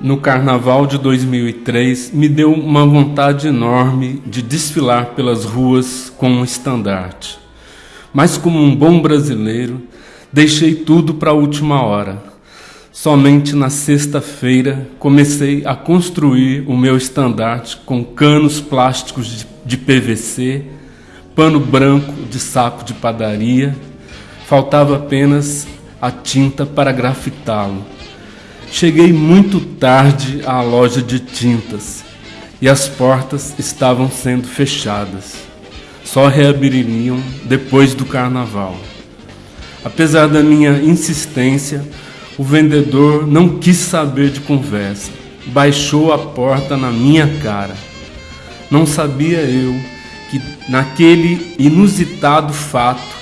no carnaval de 2003 me deu uma vontade enorme de desfilar pelas ruas com um estandarte. Mas, como um bom brasileiro, deixei tudo para a última hora. Somente na sexta-feira comecei a construir o meu estandarte com canos plásticos de PVC, pano branco de saco de padaria. Faltava apenas a tinta para grafitá-lo. Cheguei muito tarde à loja de tintas e as portas estavam sendo fechadas. Só reabririam depois do carnaval. Apesar da minha insistência, o vendedor não quis saber de conversa. Baixou a porta na minha cara. Não sabia eu que naquele inusitado fato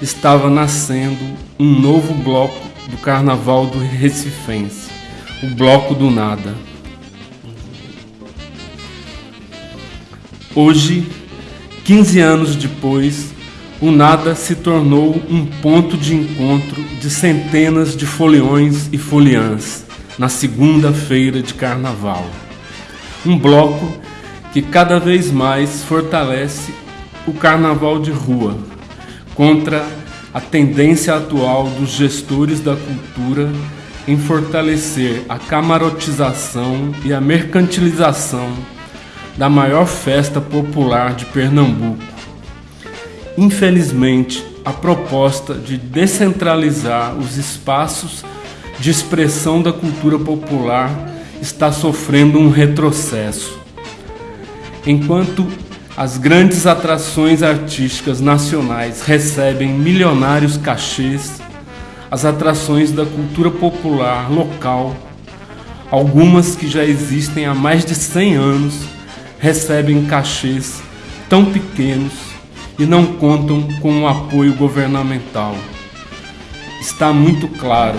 estava nascendo um novo bloco do Carnaval do Recifense o bloco do nada. Hoje, 15 anos depois, o nada se tornou um ponto de encontro de centenas de foliões e foliãs na segunda-feira de carnaval. Um bloco que cada vez mais fortalece o carnaval de rua contra a tendência atual dos gestores da cultura em fortalecer a camarotização e a mercantilização da maior festa popular de Pernambuco. Infelizmente, a proposta de descentralizar os espaços de expressão da cultura popular está sofrendo um retrocesso. Enquanto as grandes atrações artísticas nacionais recebem milionários cachês as atrações da cultura popular local, algumas que já existem há mais de 100 anos, recebem cachês tão pequenos e não contam com o apoio governamental. Está muito claro,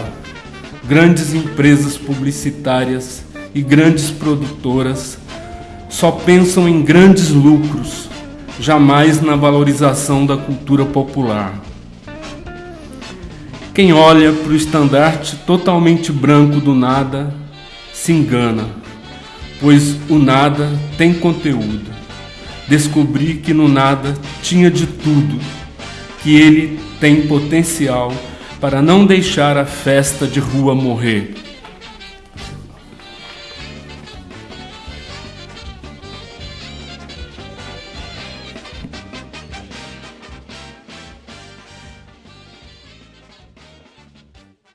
grandes empresas publicitárias e grandes produtoras só pensam em grandes lucros, jamais na valorização da cultura popular. Quem olha para o estandarte totalmente branco do nada se engana, pois o nada tem conteúdo. Descobri que no nada tinha de tudo, que ele tem potencial para não deixar a festa de rua morrer.